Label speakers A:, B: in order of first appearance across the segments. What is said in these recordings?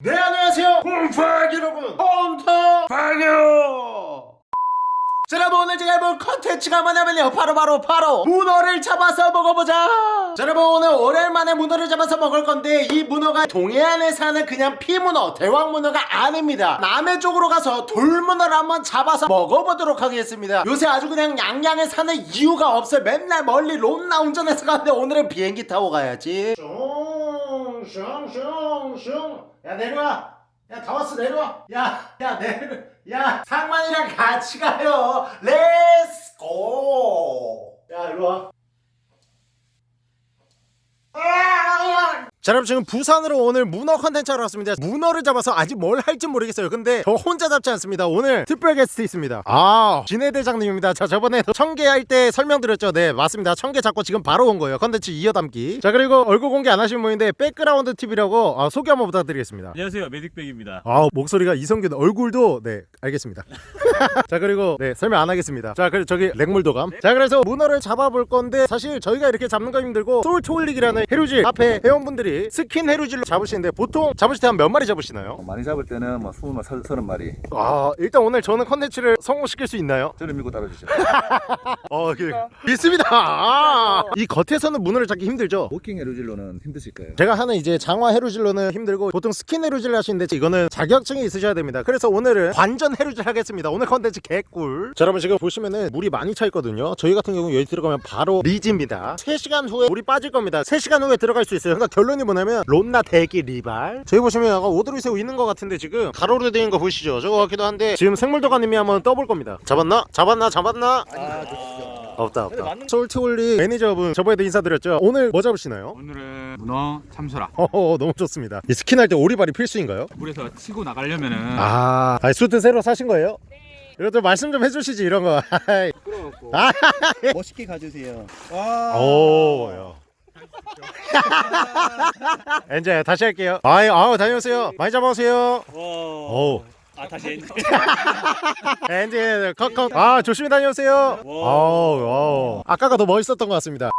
A: 네 안녕하세요. 홈파기 여러분. 홈터 파교 자 여러분 오늘 제가 해볼 컨텐츠가 뭐냐면요. 바로 바로 바로 문어를 잡아서 먹어보자. 자 여러분 오늘 오랜만에 문어를 잡아서 먹을 건데 이 문어가 동해안에 사는 그냥 피문어 대왕문어가 아닙니다. 남해 쪽으로 가서 돌문어를 한번 잡아서 먹어보도록 하겠습니다. 요새 아주 그냥 양양에 사는 이유가 없어요. 맨날 멀리 롬나 운전해서 가는데 오늘은 비행기 타고 가야지. 슝 슝슝슝 야 내려와. 야 다 왔어 내려와. 야야 내려 야 상만이랑 같이 가요. Let's go 야 일로와 자 여러분 지금 부산으로 오늘 문어 컨텐츠 하러 왔습니다. 문어를 잡아서 아직 뭘 할지 모르겠어요. 근데 저 혼자 잡지 않습니다. 오늘 특별 게스트 있습니다. 아 진해 대장님입니다. 자 저번에 청개 할때 설명드렸죠? 네 맞습니다. 청개 잡고 지금 바로 온 거예요. 컨텐츠 이어담기. 자 그리고 얼굴 공개 안 하신 분인데 백그라운드 TV라고 아, 소개 한번 부탁드리겠습니다.
B: 안녕하세요. 메딕백입니다.
A: 아 목소리가 이성균 얼굴도 네 알겠습니다 자 그리고 네 설명 안 하겠습니다. 자 그리고 저기 생물도감. 자 그래서 문어를 잡아볼 건데 사실 저희가 이렇게 잡는 거 힘들고 솔트홀릭이라는 해루질 앞에 회원분들이 스킨 해루질로 잡으시는데 보통 잡으실 때 한 몇 마리 잡으시나요?
C: 어, 많이 잡을 때는 뭐 20, 서- 30마리.
A: 아 일단 오늘 저는 컨텐츠를 성공시킬 수 있나요?
C: 저를 믿고 따라주시죠
A: 어 그, 믿습니다. 아, 이 겉에서는 문어를 잡기 힘들죠?
C: 워킹 해루질로는 힘드실 거예요.
A: 제가 하는 이제 장화 해루질로는 힘들고 보통 스킨 해루질 하시는데 이거는 자격증이 있으셔야 됩니다. 그래서 오늘은 관전 해루질 하겠습니다. 오늘 컨텐츠 개꿀 자 여러분 지금 보시면은 물이 많이 차 있거든요 저희 같은 경우 여기 들어가면 바로 리즈입니다 3시간 후에 물이 빠질 겁니다 3시간 후에 들어갈 수 있어요 그러니까 결론이 뭐냐면 론나 대기 리발 저희 보시면 약간 오드리 새우 있는 것 같은데 지금 가로로 되어 있는 거 보이시죠 저거 같기도 한데 지금 생물도감님이 한번 떠볼 겁니다 잡았나? 잡았나? 잡았나? 없다 없다 솔트홀릭 매니저분 저번에도 인사드렸죠 오늘 뭐 잡으시나요?
B: 오늘은 문어 참소라
A: 어 너무 좋습니다. 이 스킨 할 때 오리발이 필수인가요?
B: 물에서 치고 나가려면은
A: 아, 아니, 수트 새로 사신 거예요? 이것도 말씀 좀 해주시지 이런 거. 아,
D: 멋있게 가주세요.
A: 오, 야. 이제 다시 할게요. 아이, 아우 다녀오세요. 많이 잡아오세요. 오,
B: 아 다시
A: 엔진 컷컷. 아 조심히 다녀오세요. 아우, 아우. 아까가 더 멋있었던 것 같습니다.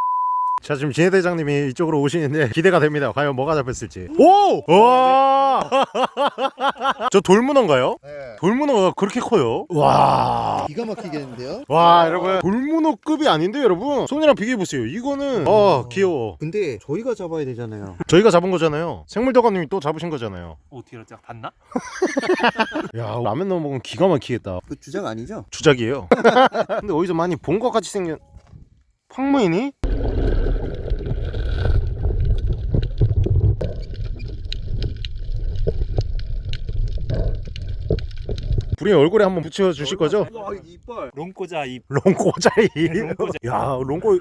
A: 자 지금 진해 대장님이 이쪽으로 오시는데 기대가 됩니다. 과연 뭐가 잡혔을지. 오, 와. 저 돌문어인가요?
D: 네.
A: 돌문어가 그렇게 커요? 와.
D: 기가 막히겠는데요?
A: 와 여러분 돌문어급이 아닌데 여러분 손이랑 비교해보세요 이거는 어 귀여워
D: 근데 저희가 잡아야 되잖아요.
A: 저희가 잡은 거잖아요 생물도감님이 또 잡으신 거잖아요
B: 어떻게 알았지? 봤나?
A: 야 라면 넣어 먹으면 기가 막히겠다
D: 그 주작 아니죠?
A: 주작이에요 근데 어디서 많이 본 것 같이 생긴 황무이 니? 우리 얼굴에 한번 붙여 주실 거죠?
D: 와 이빨.
B: 롱꼬자 입
A: 롱꼬자이
B: 롱꼬자.
A: 야 롱꼬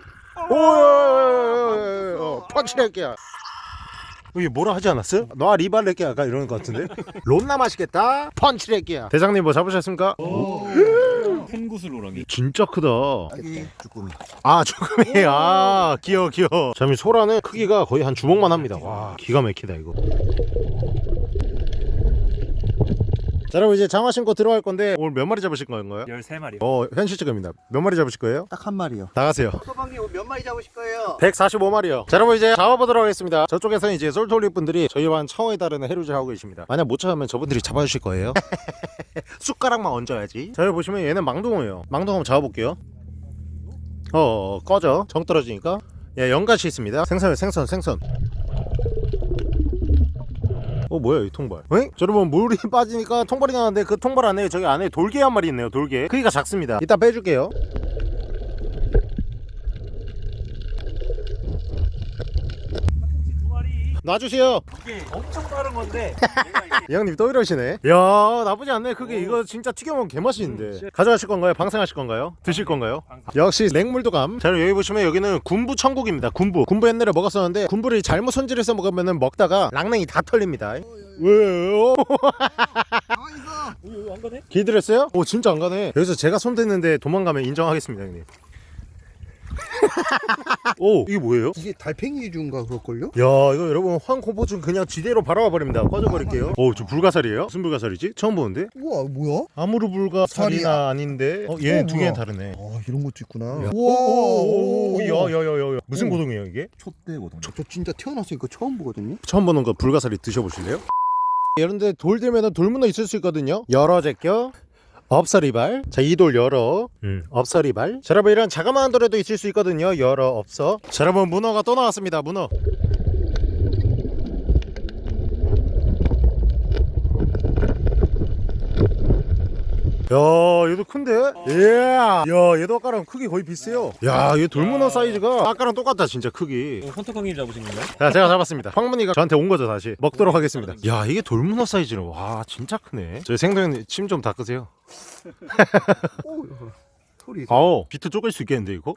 A: 오 펀치할게야 이게 뭐라 하지 않았어요? 너 리발레끼 아까 이러는 것 같은데 론나 맛있겠다 펀치레끼야 대장님 뭐 잡으셨습니까?
B: 펜구슬 우렁이
A: 진짜 크다
D: 주꾸미.
A: 아 조금이 아 귀여워 귀여워 잠이 소라는 크기가 거의 한 주먹만 합니다 와 기가 막히다 이거 자 여러분 이제 장화 신고 들어갈 건데 오늘 몇 마리 잡으실 건가요?
B: 13마리.
A: 어 현실적입니다. 몇 마리 잡으실 거예요?
D: 딱 한 마리요.
A: 나가세요.
D: 소방님 몇 마리 잡으실 거예요?
A: 145마리요. 자 여러분 이제 잡아보도록 하겠습니다. 저쪽에서는 이제 솔톨리 분들이 저희와는 차원에 다르는 해루질 하고 계십니다. 만약 못 잡으면 저분들이 잡아주실 거예요. 숟가락만 얹어야지. 자 여기 보시면 얘는 망둥어예요. 망둥어 한번 잡아볼게요. 어, 어 꺼져. 정 떨어지니까. 예 연가시 있습니다. 생선 생선 생선 어 뭐야 이 통발? 에? 자, 여러분 물이 빠지니까 통발이 나는데 그 통발 안에 저기 안에 돌개 한 마리 있네요 돌개. 크기가 작습니다. 이따 빼줄게요 놔주세요
B: 이게 엄청 빠른 건데
A: 이 형님 또 이러시네 야 나쁘지 않네 그게 이거 진짜 튀겨먹으면 개맛있는데 가져가실 건가요? 방생하실 건가요? 드실 건가요? 역시 냉물도감 자 여기 보시면 여기는 군부 천국입니다 군부 군부 옛날에 먹었었는데 군부를 잘못 손질해서 먹으면 먹다가 랑냉이 다 털립니다 왜요?
D: 가만 있어.
B: 안 가네?
A: 길들였어요? 오 진짜 안 가네 여기서 제가 손 댔는데 도망가면 인정하겠습니다 형님 오 이게 뭐예요?
D: 이게 달팽이 준가 그럴걸요?
A: 야 이거 여러분 황코보준 그냥 지대로 바라와 버립니다 꺼져버릴게요 오 저 불가사리예요? 무슨 불가사리지? 처음 보는데?
D: 우와 뭐야?
A: 아무르 불가사리나. 아닌데 어 얘는
D: 어,
A: 두 개는
D: 뭐야?
A: 다르네
D: 아 이런 것도 있구나.
A: 오오오오 야야야야 무슨
D: 오.
A: 고동이에요 이게?
C: 촛대거든요
D: 저, 저 진짜 태어나서 이거 처음 보거든요.
A: 처음 보는 거 불가사리 드셔보실래요? 이런데 돌 들면은 돌문어 있을 수 있거든요 열어 제껴 업서리발. 자 이 돌 열어. 음, 업서리발. 자 여러분 이런 자그마한 돌에도 있을 수 있거든요. 열어 없어 자 여러분 문어가 또 나왔습니다. 문어 야 얘도 큰데? 예. 야 얘도 아까랑 크기 거의 비슷해요 야얘 돌문어 사이즈가 아까랑 똑같다 진짜 크기
B: 헌터강님 잡으신 건가요?
A: 자 제가 잡았습니다 황문이가 저한테 온 거죠 다시 먹도록 하겠습니다 야 이게 돌문어 사이즈는 와 진짜 크네 저희 생동님 침 좀 닦으세요. 아우 비트 쪼갤 수 있겠는데 이거?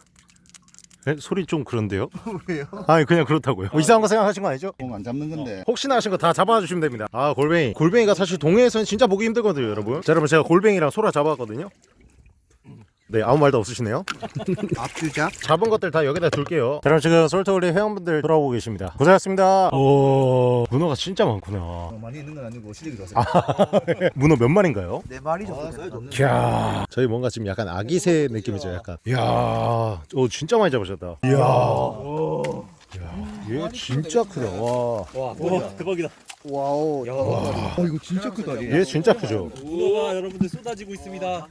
A: 에? 소리 좀 그런데요?
D: 왜요?
A: 아니 그냥 그렇다고요 뭐 이상한 거 생각하신 거 아니죠?
D: 안 잡는 건데.
A: 혹시나 하신 거 다 잡아주시면 됩니다 아 골뱅이 골뱅이가 사실 동해에서는 진짜 보기 힘들거든요 여러분 자 여러분 제가 골뱅이랑 소라 잡았거든요 네 아무 말도 없으시네요.
D: 앞주작.
A: 잡은 것들 다 여기다 둘게요. 자, 그럼 지금 솔트홀리 회원분들 돌아오고 계십니다. 고생하셨습니다. 오 문어가 진짜 많구나.
D: 어, 많이 있는 건 아니고 시댁이 좋았어요.
A: 문어 몇 마리인가요?
D: 네 마리 정도.
A: 이야. 저희 뭔가 지금 약간 아기새 느낌이죠 약간. 이야 오 진짜 많이 잡으셨다. 이야. 이야 얘 진짜 크다 와얘
B: 와, 대박이다.
D: 와우. 야. 어 이거 진짜 크다.
A: 진짜 크죠
B: 문어가 여러분들 쏟아지고 있습니다.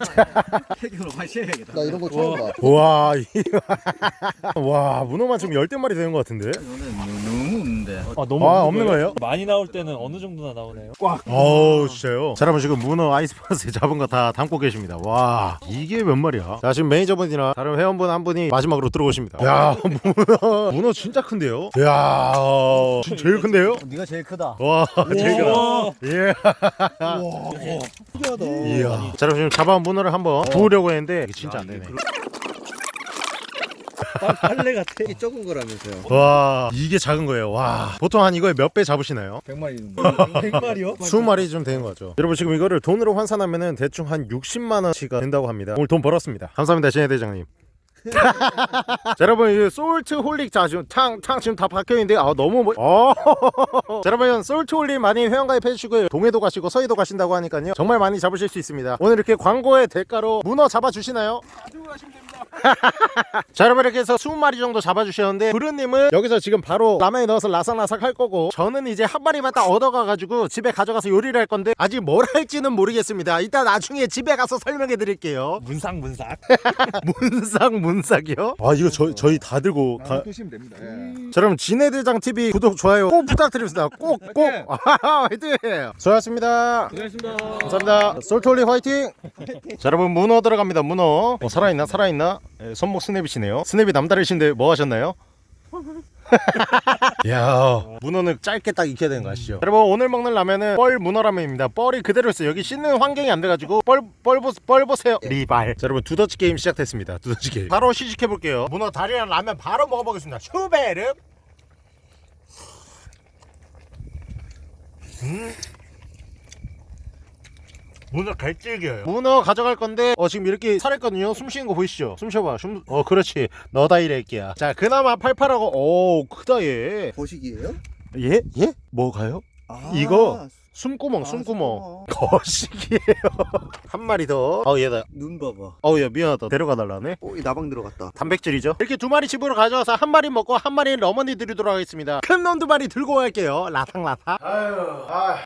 C: 해경으로 마셔야겠다.
D: 나 이런 거 처음 봐.
A: 와, 이- 와 문어만 지금 열댓 마리 되는 것 같은데
C: 이거는 너무 없는데.
B: 아, 너무
A: 아 없는 거예요?
B: 많이 나올 때는 어느 정도나 나오나요?
A: 어우 진짜요? 자 여러분 지금 문어 아이스박스에 잡은 거 다 담고 계십니다 와 이게 몇 마리야? 자 지금 매니저분이나 다른 회원분 한 분이 마지막으로 들어오십니다 야 문어 문어 진짜 큰데요? 야 어, 진- 제일 큰데요?
D: 네가 제일 크다.
A: 와 제가
B: 와,
A: 예
D: 신기하다.
A: 이야 자 여러분 지금 잡아온 문어를 한번 구우려고 했는데 이게 진짜 안 되네
B: 빨래 같아.
D: 이게 적은 거라면서요.
A: 와 이게 작은 거예요 와 보통 한 이거에 몇 배 잡으시나요?
C: 100마리.
B: 100마리요?
A: 20마리 좀 되는 거죠 여러분 지금 이거를 돈으로 환산하면은 대충 한 60만 원치가 된다고 합니다 오늘 돈 벌었습니다 감사합니다 진해 대장님 자, 여러분 이 솔트 홀릭 자 지금 탕탕 지금 다 박혀있는데 아 너무 뭐... 어. 자, 여러분 솔트 홀릭 많이 회원가입 해주시고요 동해도 가시고 서해도 가신다고 하니까요 정말 많이 잡으실 수 있습니다 오늘 이렇게 광고의 대가로 문어 잡아주시나요? 자 여러분 이렇게 해서 20마리 정도 잡아주셨는데 부르님은 여기서 지금 바로 라면에 넣어서 라삭라삭 할 거고 저는 이제 한 마리만 딱 얻어가가지고 집에 가져가서 요리를 할 건데 아직 뭘 할지는 모르겠습니다. 이따 나중에 집에 가서 설명해 드릴게요.
B: 문삭 문삭.
A: 문삭 문삭이요? 아 이거 저, 저희 다 들고 가...
C: 드시면 됩니다. 예.
A: 자 여러분 진해대장 TV 구독 좋아요 꼭 부탁드립니다. 꼭꼭. 화이팅! 수고하셨습니다.
B: 고생하셨습니다.
A: 감사합니다. 솔트홀릭 화이팅! 자 여러분 문어 들어갑니다. 문어. 어, 살아있나? 살아있나 예, 손목 스냅이시네요. 스냅이 남다르신데 뭐 하셨나요? 야 문어는 짧게 딱 익혀야 되는 거 아시죠? 여러분 오늘 먹는 라면은 뻘 문어라면입니다. 뻘이 그대로 있어요 여기 씻는 환경이 안 돼가지고 뻘, 뻘, 보, 뻘 보세요. 리발. 자 여러분 두더지 게임 시작됐습니다. 두더지 게임. 바로 시식해 볼게요. 문어 다리랑 라면 바로 먹어보겠습니다. 슈베르. 음 문어 갈질겨요 문어 가져갈 건데 어 지금 이렇게 살았거든요 숨 쉬는 거 보이시죠 숨 쉬어봐 숨... 어 그렇지 너다 이래끼야 자 그나마 팔팔하고 오 크다 얘
D: 보식이에요?
A: 예? 예? 뭐가요?
D: 아,
A: 이거 숨구멍
D: 아,
A: 숨구멍. 거식이에요. 한 마리 더. 어우 얘다.
D: 눈 봐봐.
A: 어우 얘 미안하다. 데려가 달라네.
D: 오, 이 나방 들어갔다.
A: 단백질이죠? 이렇게 두 마리 집으로 가져와서 한 마리 먹고 한 마리는 어머니 드리도록 하겠습니다. 큰 놈 두 마리 들고 갈게요. 라탕라탕 아유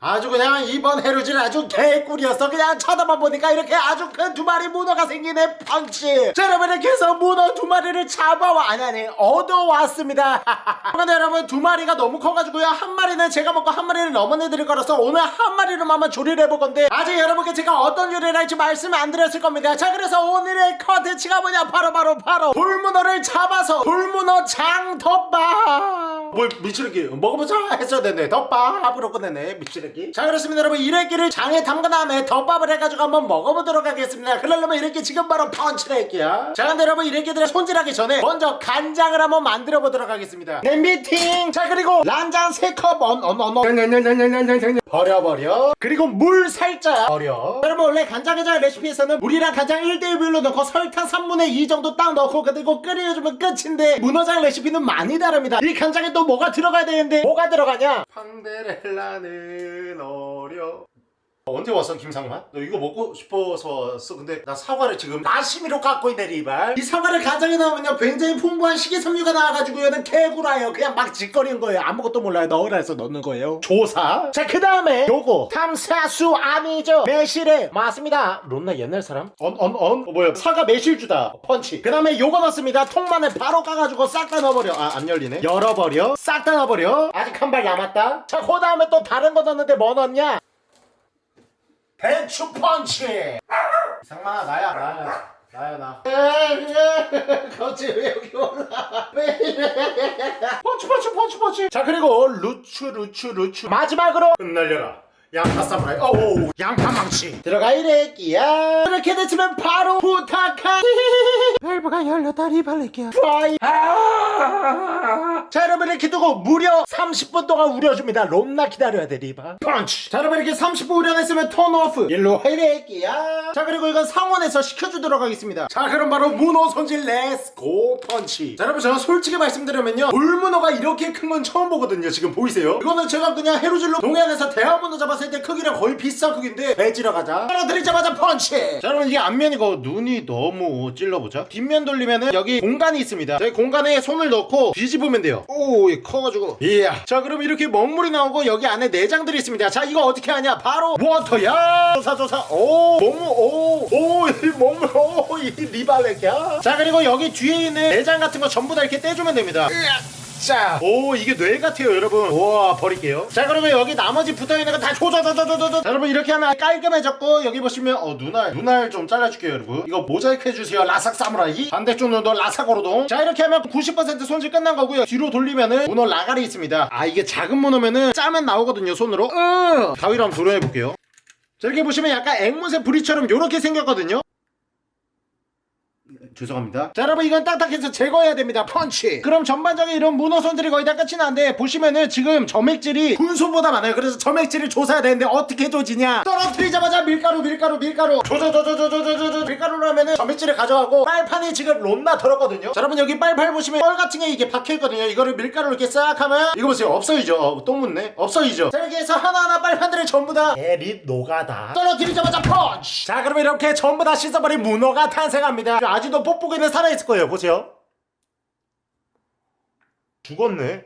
A: 아, 주 그냥 이번 해루질 아주 개꿀이었어 그냥 쳐다만 보니까 이렇게 아주 큰 두 마리 문어가 생기네 펀치. 자 여러분 이렇게 해서 문어 두 마리를 잡아와 아니 아니 얻어왔습니다. 근데 여러분 두 마리가 너무 커가지고요. 한 마리는 제가 먹고 한 마리는 어머니 드릴 거라서 오늘 한 마리로만 조리를 해볼 건데 아직 여러분께 제가 어떤 요리를 할지 말씀 안 드렸을 겁니다. 자 그래서 오늘의 컨텐츠가 뭐냐? 바로 바로 바로 돌문어를 잡아서 돌문어 장덮밥. 뭘 미치르기? 먹어보자 했어야 되네. 덮밥으로 끝내네 미치르기. 자 그렇습니다. 여러분 이래끼를 장에 담근 다음에 덮밥을 해가지고 한번 먹어보도록 하겠습니다. 그러려면 이렇게 지금 바로 펀치를 할게요. 자 근데 여러분 이래끼들을 손질하기 전에 먼저 간장을 한번 만들어 보도록 하겠습니다. 네 미팅! 자 그리고 란장 3컵. 언언언 버려버려. 그리고 물 살짝 버려. 여러분 원래 간장게장 레시피에서는 물이랑 간장 1대1 비율로 넣고 설탕 3분의 2 정도 딱 넣고 그리고 끓여주면 끝인데 문어장 레시피는 많이 다릅니다. 이 간장에 또 뭐가 들어가야 되는데 뭐가 들어가냐? 판데렐라는 어려 언제 왔어 김상만? 너 이거 먹고 싶어서 왔어. 근데 나 사과를 지금 나시미로 갖고 있네 리발. 이 사과를 가정에 넣으면요 굉장히 풍부한 식이섬유가 나와가지고 얘는 개구라예요. 그냥 막 짓거리는 거예요. 아무것도 몰라요. 넣으라 해서 넣는 거예요. 조사. 자그 다음에 요거. 탐사수 아니죠? 매실에. 맞습니다. 론나 옛날 사람? 언 언언? 어, 뭐야. 사과 매실주다. 펀치. 그 다음에 요거 넣습니다. 통만에 바로 까가지고 싹 다 넣어버려. 아 안 열리네. 열어버려. 싹 다 넣어버려. 아직 한 발 남았다. 자그 다음에 또 다른 거 넣었는데 뭐 넣었냐 배추 펀치! 상만아 나야 나야 나야 나. 거치 왜 여기 올라? 왜 이래? 펀치 펀치 펀치 펀치! 자 그리고 루추 루추 루추 마지막으로 흩날려라. 양파 사무라이. 어우 양파 망치. 들어가 이래 끼야. 이렇게 됐으면 바로 부탁하 밸브가 열렸다 리 발레끼야. fire~ 자 여러분 이렇게 두고 무려 30분 동안 우려줍니다. 롬나 기다려야 돼 리바. 펀치! 자 여러분 이렇게 30분 우려냈으면 turn off! 일로 이래끼야 자 그리고 이건 상온에서 식혀주도록 하겠습니다. 자 그럼 바로 문어 손질 let's go 펀치! 자 여러분 제가 솔직히 말씀드리면요. 돌문어가 이렇게 큰 건 처음 보거든요 지금. 보이세요? 이거는 제가 그냥 해루질로 동해안에서 대왕문어 잡았을 때 크기랑 거의 비슷한 크기인데 배지러 가자. 떨어뜨리자마자 펀치! 자 여러분 이게 앞면이고 눈이 너무 찔러보자. 뒷면 돌리면은 여기 공간이 있습니다. 저희 공간에 손을 넣고 뒤집으면 돼요. 오 커가지고. 이 야. 자 그럼 이렇게 먹물이 나오고 여기 안에 내장들이 있습니다. 자 이거 어떻게 하냐? 바로 워터야! 조사조사. 오 먹물 오오이 먹물 오이 리발렉이야. 자 그리고 여기 뒤에 있는 내장 같은 거 전부 다 이렇게 떼주면 됩니다 자, 오 이게 뇌 같아요 여러분. 우와 버릴게요. 자 그리고 여기 나머지 붙어있는 거 다 조져조져조져 자 여러분 이렇게 하면 깔끔해졌고 여기 보시면 어 눈알 눈알 좀 잘라줄게요 여러분. 이거 모자이크 해주세요 라삭 사무라이. 반대쪽 눈도 라삭 오로동. 자 이렇게 하면 90% 손질 끝난 거고요. 뒤로 돌리면은 문어 라갈이 있습니다. 아 이게 작은 문어면은 짜면 나오거든요 손으로. 으 가위로 한번 도려해볼게요. 자 이렇게 보시면 약간 앵무새 부리처럼 요렇게 생겼거든요 죄송합니다. 자, 여러분 이건 딱딱해서 제거해야 됩니다. 펀치. 그럼 전반적인 이런 문어 손질이 거의 다 끝이 난데 보시면은 지금 점액질이 군소보다 많아요. 그래서 점액질을 조사해야 되는데 어떻게 조지냐? 떨어뜨리자마자 밀가루, 밀가루, 밀가루. 조조조조조조조조 밀가루로 하면은 점액질을 가져가고 빨판이 지금 롬나 덜었거든요. 자, 여러분 여기 빨팔 보시면 뻘 같은 게 이게 박혀 있거든요. 이거를 밀가루로 이렇게 싹 하면 이거 보세요. 없어지죠. 어, 똥 묻네. 없어지죠. 자, 해서 하나하나 빨판들을 전부 다 에릿 노가다. 떨어뜨리자마자 펀치. 자, 그럼 이렇게 전부 다 씻어버린 문어가 탄생합니다. 아직도 뽁뽁이는 살아있을 거예요. 보세요. 죽었네.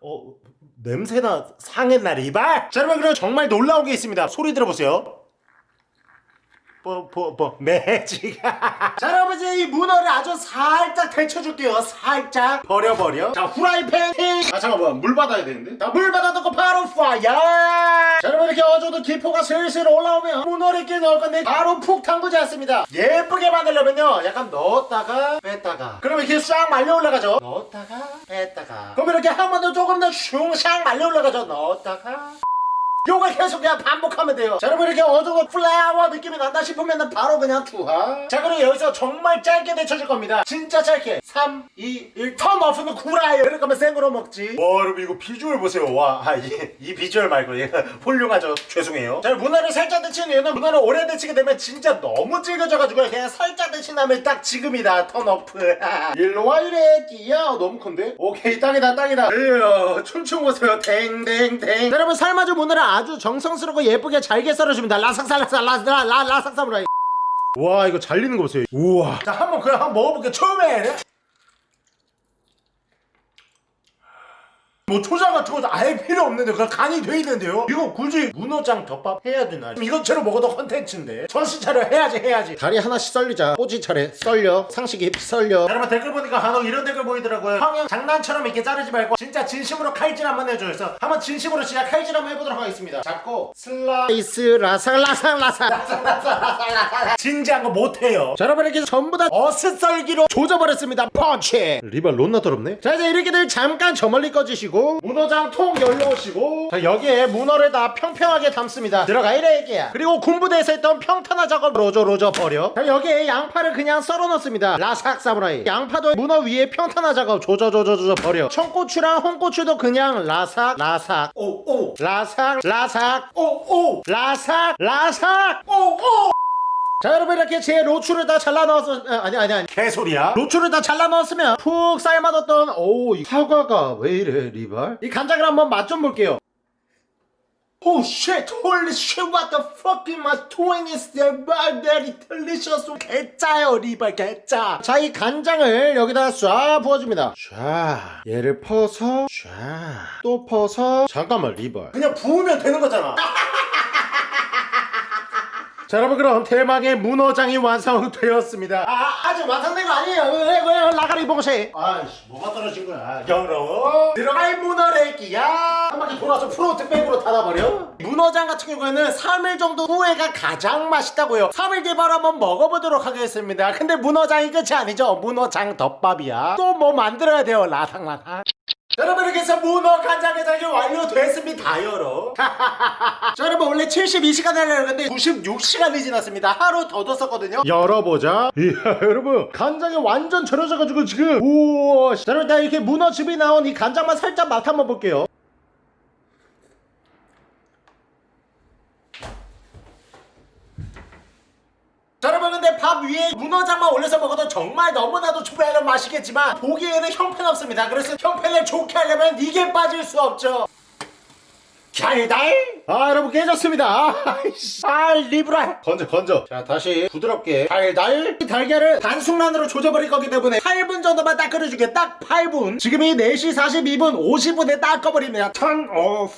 A: 어 냄새나 상했나 리발? 자 여러분 그럼 정말 놀라운 게 있습니다. 소리 들어보세요. 뽀뽀뽀 매직. 자 여러분 이제 이 문어를 아주 살짝 데쳐줄게요. 살짝 버려버려. 자 후라이팬 팅아 잠깐만 물 받아야 되는데? 자 물 받아놓고 바로 fire 자 여러분 이렇게 어느 정도 기포가 슬슬 올라오면 문어를 이렇게 넣을 건데 바로 푹 담그지 않습니다. 예쁘게 만들려면요 약간 넣었다가 뺐다가. 그럼 이렇게 싹 말려 올라가죠? 넣었다가 뺐다가. 그럼 이렇게 한 번 더 조금 더 슝샥 말려 올라가죠? 넣었다가 요걸 계속 그냥 반복하면 돼요. 자 여러분 이렇게 어두운 flower 느낌이 난다 싶으면 바로 그냥 투하. 자 그리고 여기서 정말 짧게 데쳐줄 겁니다. 진짜 짧게. 3 2 1 turn off는 구라예요. 이럴 거면 생으로 먹지. 와 여러분 이거 비주얼 보세요. 와 이 이 비주얼 말고 얘 훌륭하죠. 죄송해요. 자 문어를 살짝 데치는 이유는 문어를 오래 데치게 되면 진짜 너무 질겨져가지고 그냥 살짝 데친 다음에 딱 지금이다. turn off. 일로 와 이래끼야 너무 큰데? 오케이 딱이다 딱이다. 으 춤추고 보세요. 댕댕댕. 자, 여러분 삶아준 문어를 아주 정성스럽고 예쁘게 잘게 썰어줍니다. 라삭살라삭 라라 라삭사무라이 와 이거 잘리는 거 보세요. 우와. 자 한번 그냥 한번 먹어볼게요. 처음에 뭐 초장 같은 것도 아예 필요 없는데 그냥 간이 돼 있는데요? 이거 굳이 문어장 덮밥 해야 되나? 이것처럼 먹어도 컨텐츠인데. 정신 차려. 해야지 해야지. 다리 하나씩 썰리자. 꼬지 차례. 썰려. 상식이 썰려. 여러분 댓글 보니까 간혹 이런 댓글 보이더라고요. 형형 장난처럼 이렇게 자르지 말고 진짜 진심으로 칼질 한번 해줘요. 그래서 한번 진심으로 진짜 칼질 한번 해보도록 하겠습니다. 잡고 슬라이스 라삭 라삭 라삭. 라삭 라삭 라삭 진지한 거 못해요. 자 여러분 이렇게 전부 다 어슷썰기로 조져버렸습니다. 펀치! 리발 론나 더럽네? 자 이제 이렇게들 잠깐 저 멀리 꺼 주시고 문어장 통 열려오시고 자 여기에 문어를 다 평평하게 담습니다. 들어가 이래끼야. 그리고 군부대에서 했던 평탄화 작업 조져 조져 버려. 자 여기에 양파를 그냥 썰어 넣습니다. 라삭 사무라이. 양파도 문어 위에 평탄화 작업 조져 조져 조져 버려. 청고추랑 홍고추도 그냥 라삭 라삭. 오오. 라삭 라삭. 오오. 라삭 라삭. 오오 자 여러분 이렇게 제 로추를 다 잘라 넣었어 아, 아니 아니 아니 개소리야 로추를 다 잘라 넣었으면 푹 삶아뒀던 오이 사과가 왜 이래 리발 이 간장을 한번 맛 좀 볼게요 Oh shit, holy shit, what the fuck am I doing is very delicious. 개짜요, 리발 개짜. 자, 이 간장을 여기다 쏴 부어줍니다. 쏴. 얘를 퍼서, 쏴. 또 퍼서. 잠깐만, 리발. 그냥 부으면 되는 거잖아. 자 여러분 그럼 대망의 문어장이 완성되었습니다. 아 아직 완성된 거 아니에요. 왜, 왜 라가리 봉쇄 아이씨 뭐가 떨어진 거야? 여러분 들어갈 문어래기야. 한 바퀴 돌아서 프로트백으로 닫아버려? 문어장 같은 경우에는 3일 정도 후에가 가장 맛있다고요. 3일 뒤에 바로 한번 먹어보도록 하겠습니다. 근데 문어장이 끝이 아니죠. 문어장 덮밥이야. 또 뭐 만들어야 돼요 라상라상 여러분 이렇게 해서 문어 간장 게장이 완료됐습니다 여러 자 여러분 원래 72시간 하려고 했는데 96시간이 지났습니다. 하루 더 뒀었거든요. 열어보자. 이야 여러분 간장이 완전 절여져가지고 지금 우와 자, 여러분 나 이렇게 문어즙이 나온 이 간장만 살짝 맛 한번 볼게요 자 여러분 근데 밥 위에 문어장만 올려서 먹어도 정말 너무나도 초배하는 맛이겠지만 보기에는 형편없습니다. 그래서 형편을 좋게 하려면 이게 빠질 수 없죠. 달달 아 여러분 깨졌습니다. 아이씨. 아 리브라. 건져 건져. 자 다시 부드럽게. 달달 이 달걀을 반숙란으로 조져버릴 거기 때문에 8분 정도만 딱 끓여주게. 딱 8분. 지금이 4시 42분 50분에 딱 꺼버립니다. turn off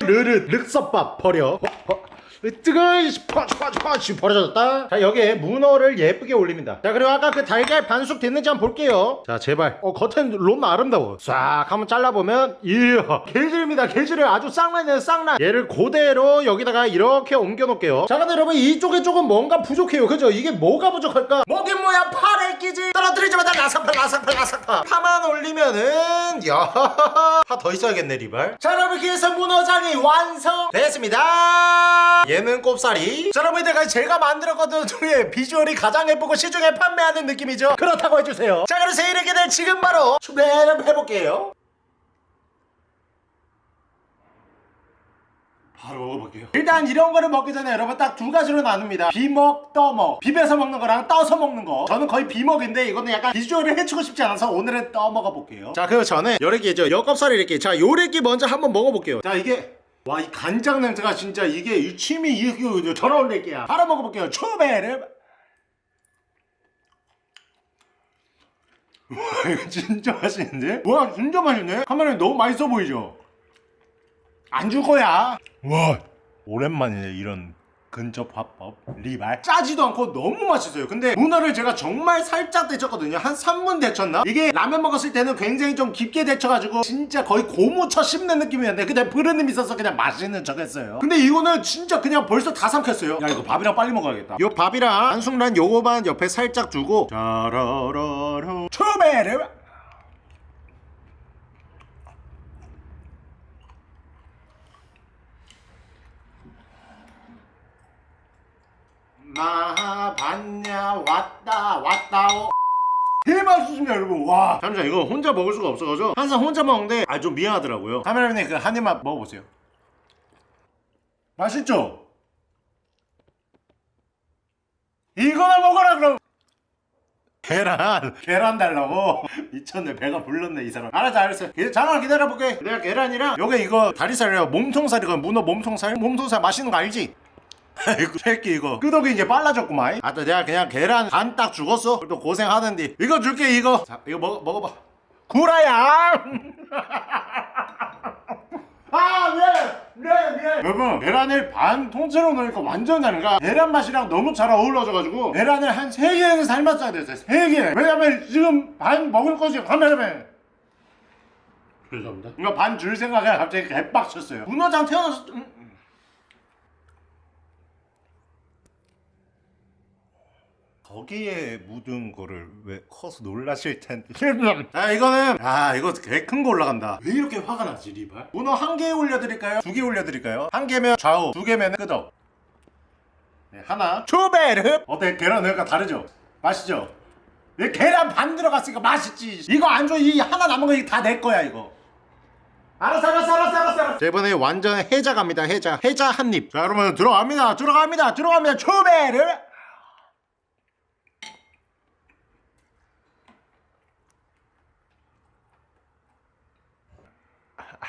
A: 르르 륵섭밥 버려. 어, 어. 뜨거이 퍼치 퍼치 퍼치 버려졌다. 자 여기에 문어를 예쁘게 올립니다. 자 그리고 아까 그 달걀 반숙 됐는지 한번 볼게요. 자 제발. 어 겉은 너무 아름다워 싹 한번 잘라보면 이야 게질입니다 게질을. 아주 쌍란이에요 쌍란. 얘를 그대로 여기다가 이렇게 옮겨 놓을게요. 자 근데 여러분 이쪽에 조금 뭔가 부족해요. 그죠? 이게 뭐가 부족할까? 뭐긴 뭐야? 파래끼지. 떨어뜨리자마자 라삭파 라삭파 라삭파 파만 올리면은 야 파 더 있어야겠네 리발. 자 여러분 이렇게 해서 문어장이 완성됐습니다 얘는 꼽사리. 자 여러분 이때까지 제가 만들었거든. 중에 비주얼이 가장 예쁘고 시중에 판매하는 느낌이죠. 그렇다고 해주세요. 자 그래서 이렇게 될 지금 바로 준비를 해볼게요. 바로 먹어볼게요. 일단 이런 거를 먹기 전에 여러분 딱 두 가지로 나눕니다. 비먹, 떠먹. 비벼서 먹는 거랑 떠서 먹는 거. 저는 거의 비먹인데 이거는 약간 비주얼을 해치고 싶지 않아서 오늘은 떠먹어 볼게요. 자 그리고 저는 요래끼죠 엽껍살이 이렇게 자 요래끼 먼저 한번 먹어볼게요. 자 이게 와 이 간장 냄새가 진짜 이게 이 침이 이거 전화 올릴게요 바로 먹어볼게요 초베르 와 이거 진짜 맛있는데? 와 진짜 맛있네? 카메라에 너무 맛있어 보이죠? 안 줄 거야. 와 오랜만이네 이런 근접 화법 리발. 짜지도 않고 너무 맛있어요. 근데 문어를 제가 정말 살짝 데쳤거든요. 한 3분 데쳤나? 이게 라면 먹었을 때는 굉장히 좀 깊게 데쳐가지고 진짜 거의 고무쳐 씹는 느낌이었는데 그냥 부르는 있어서 그냥 맛있는 척 했어요. 근데 이거는 진짜 그냥 벌써 다 삼켰어요. 야 이거 밥이랑 빨리 먹어야겠다. 요 밥이랑 안숙란 요거만 옆에 살짝 주고 짜라라라 초베르 마 봤냐 왔다 왔다오. 대맛있습니다 여러분. 와. 잠시만 이거 혼자 먹을 수가 없어가지고 항상 혼자 먹는데 아 좀 미안하더라고요. 카메라맨님 그한 입만 먹어보세요. 맛있죠? 이거나 먹어라 그럼. 계란. 계란 달라고? 미쳤네 배가 불렀네 이 사람. 알았어 알았어. 예, 잠깐 기다려볼게. 내가 계란이랑 요게 이거 다리살이랑 몸통살이건 문어 몸통살? 몸통살 맛있는 거 알지? 아이고 새끼 이거. 끄덕이 이제 빨라졌구만. 아또 내가 그냥 계란 반 딱 죽었어? 또 고생하는데. 이거 줄게 이거. 자 이거 먹어, 먹어봐. 구라야! 아 미안해 미안해 미안해 여러분 계란을 반 통째로 넣으니까 완전 다르니까 계란 맛이랑 너무 잘 어우러져가지고 계란을 한 3개는 삶았어야 됐어요. 3개. 왜냐면 지금 반 먹을 것이 카메라맨 죄송합니다. 이거 반 줄 생각에 갑자기 개빡쳤어요. 문어장 태어나서 좀- 거기에 묻은 거를 왜 커서 놀라실 텐데. 아 이거는 아 이거 개큰거 올라간다. 왜 이렇게 화가 나지 리발? 문어 한 개 올려드릴까요? 두 개 올려드릴까요? 한 개면 좌우 두 개면 끄덕. 네, 하나. 초베르. 어때? 계란 넣으니까 다르죠? 맛있죠? 왜 계란 반 들어갔으니까 맛있지? 이거 안 줘. 이 하나 남은 거 다 내 거야 이거. 알았어 알았어 알았어 알았어 알았어. 자 이번에 완전 해자 갑니다. 해자. 해자 한입. 자 여러분 들어갑니다. 들어갑니다. 들어갑니다 초베르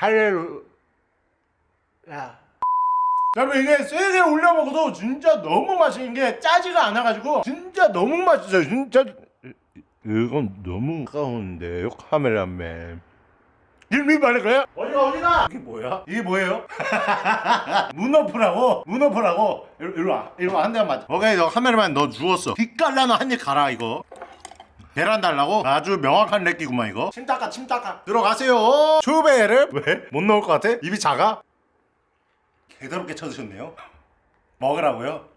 A: 할렐루 야. 여러분 이게 세게 올려 먹어도 진짜 너무 맛있는 게 짜지가 않아가지고 진짜 너무 맛있어요. 진짜 이건 너무 가운데요 카메라맨. 일미 말할 거야? 어디가 어디가? 이게 뭐야? 이게 뭐예요? 문어프라고? 문어프라고? 이리, 이리 와. 이리 와한 대만 맞아. 오케이 너 카메라만 너 죽었어. 빛깔나는 한입 가라 이거 계란 달라고? 아주 명확한 렉기구만 이거 침 닦아 침 닦아 들어가세요 초배를 왜? 못 넣을 것 같아? 입이 작아? 개더럽게 쳐드셨네요 먹으라고요?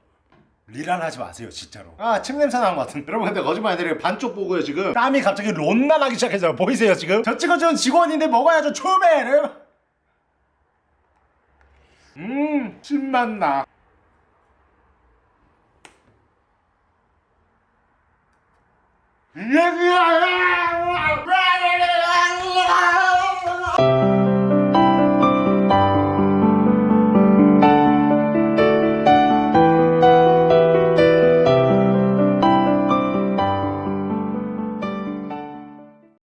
A: 리란하지 마세요 진짜로 아 침 냄새 나는 것 같은데 여러분 근데 거짓말 아니라 반쪽 보고요 지금 땀이 갑자기 론나 나기 시작했어요 보이세요 지금? 저 찍어준 직원인데 먹어야죠 초배를 음 침맛 나 얘기야